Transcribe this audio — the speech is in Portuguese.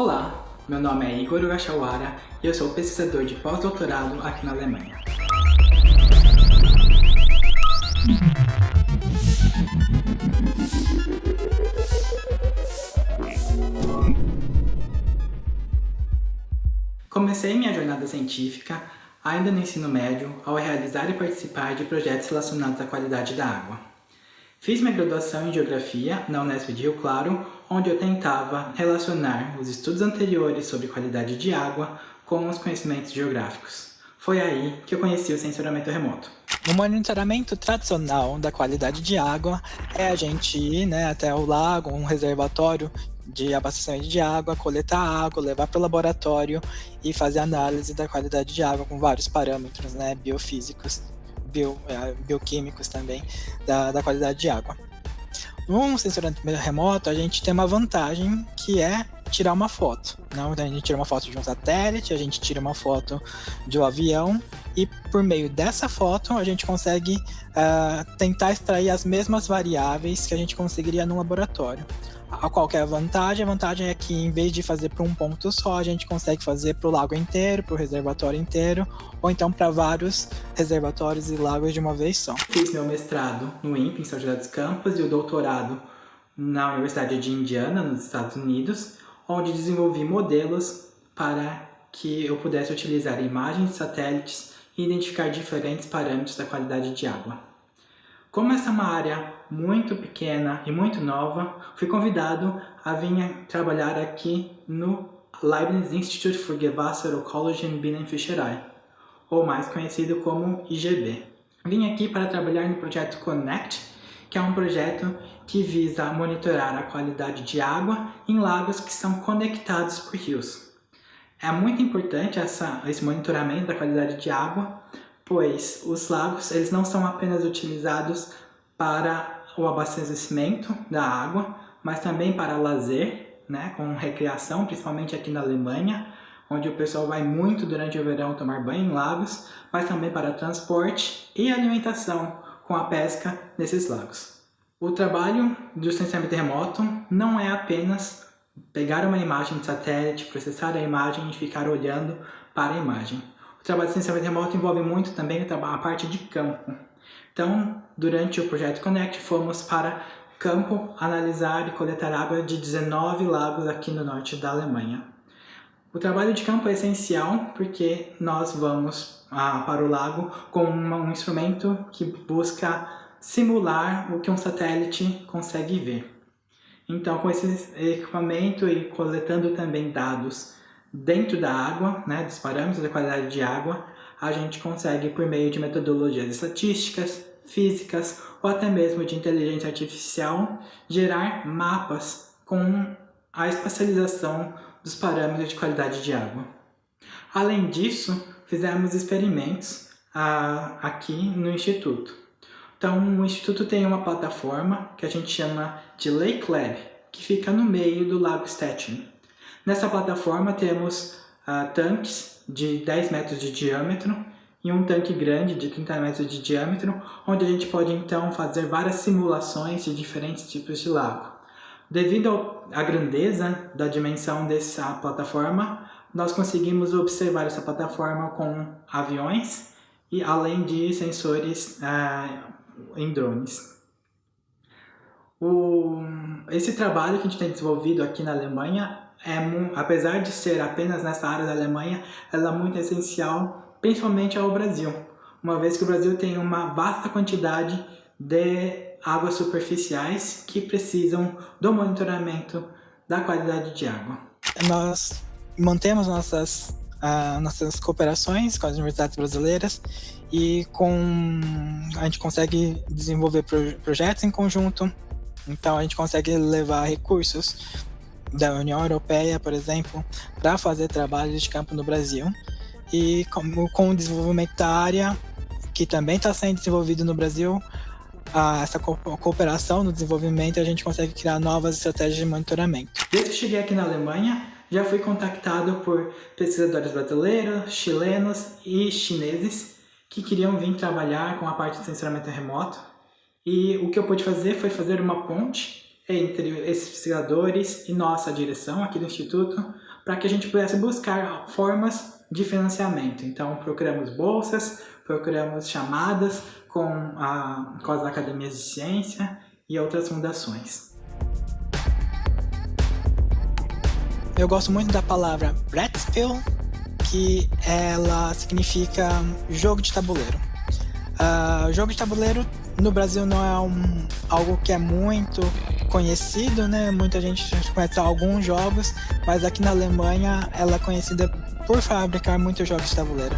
Olá, meu nome é Igor Ugashawara e eu sou pesquisador de pós-doutorado aqui na Alemanha. Comecei minha jornada científica ainda no ensino médio ao realizar e participar de projetos relacionados à qualidade da água. Fiz minha graduação em Geografia na Unesp de Rio Claro, onde eu tentava relacionar os estudos anteriores sobre qualidade de água com os conhecimentos geográficos. Foi aí que eu conheci o sensoramento remoto. O monitoramento tradicional da qualidade de água é a gente ir né, até o lago, um reservatório de abastecimento de água, coletar água, levar para o laboratório e fazer análise da qualidade de água com vários parâmetros né, biofísicos, bio, é, bioquímicos também, da, da qualidade de água. No sensoramento remoto, a gente tem uma vantagem que é tirar uma foto. Não? Então a gente tira uma foto de um satélite, a gente tira uma foto de um avião e por meio dessa foto a gente consegue uh, tentar extrair as mesmas variáveis que a gente conseguiria no laboratório. A qual é vantagem? A vantagem é que em vez de fazer para um ponto só, a gente consegue fazer para o lago inteiro, para o reservatório inteiro, ou então para vários reservatórios e lagos de uma vez só. Fiz meu mestrado no INPE, em São José dos Campos, e o doutorado na Universidade de Indiana, nos Estados Unidos, onde desenvolvi modelos para que eu pudesse utilizar imagens de satélites e identificar diferentes parâmetros da qualidade de água. Como essa é uma área muito pequena e muito nova, fui convidado a vir trabalhar aqui no Leibniz Institute for Gewässerökologie in Binnenfischerei, ou mais conhecido como IGB. Vim aqui para trabalhar no projeto Connect, que é um projeto que visa monitorar a qualidade de água em lagos que são conectados por rios. É muito importante essa, esse monitoramento da qualidade de água, pois os lagos eles não são apenas utilizados para o abastecimento da água, mas também para lazer, né, com recreação, principalmente aqui na Alemanha, onde o pessoal vai muito durante o verão tomar banho em lagos, mas também para transporte e alimentação com a pesca nesses lagos. O trabalho do licenciamento remoto não é apenas pegar uma imagem de satélite, processar a imagem e ficar olhando para a imagem. O trabalho de licenciamento remoto envolve muito também a parte de campo. Então, durante o projeto Connect, fomos para campo analisar e coletar água de 19 lagos aqui no norte da Alemanha. O trabalho de campo é essencial porque nós vamos ah, para o lago com uma, um instrumento que busca simular o que um satélite consegue ver. Então, com esse equipamento e coletando também dados dentro da água, né, dos parâmetros da qualidade de água, a gente consegue, por meio de metodologias estatísticas, físicas ou até mesmo de inteligência artificial, gerar mapas com a espacialização dos parâmetros de qualidade de água. Além disso, fizemos experimentos ah, aqui no Instituto. Então, o Instituto tem uma plataforma que a gente chama de Lake Lab, que fica no meio do Lago Stettin. Nessa plataforma temos ah, tanques de 10 metros de diâmetro e um tanque grande de 30 metros de diâmetro, onde a gente pode então fazer várias simulações de diferentes tipos de lago. Devido à grandeza da dimensão dessa plataforma, nós conseguimos observar essa plataforma com aviões e além de sensores ah, em drones. O, esse trabalho que a gente tem desenvolvido aqui na Alemanha, é, apesar de ser apenas nessa área da Alemanha, ela é muito essencial, principalmente ao Brasil, uma vez que o Brasil tem uma vasta quantidade de águas superficiais que precisam do monitoramento da qualidade de água. Nós mantemos nossas, uh, nossas cooperações com as universidades brasileiras e com a gente consegue desenvolver pro, projetos em conjunto, então a gente consegue levar recursos da União Europeia, por exemplo, para fazer trabalhos de campo no Brasil. E com, com o desenvolvimento da área, que também está sendo desenvolvido no Brasil, a, essa co cooperação no desenvolvimento, a gente consegue criar novas estratégias de monitoramento. Desde que cheguei aqui na Alemanha, já fui contactado por pesquisadores brasileiros, chilenos e chineses que queriam vir trabalhar com a parte de sensoramento remoto. E o que eu pude fazer foi fazer uma ponte entre esses pesquisadores e nossa direção aqui do Instituto, para que a gente pudesse buscar formas de financiamento. Então, procuramos bolsas, procuramos chamadas com, a, com as academias de ciência e outras fundações. Eu gosto muito da palavra Brettspiel, que ela significa jogo de tabuleiro. Uh, jogo de tabuleiro no Brasil não é um, algo que é muito conhecido, né? Muita gente conhece alguns jogos, mas aqui na Alemanha ela é conhecida por fabricar muitos jogos de tabuleiro.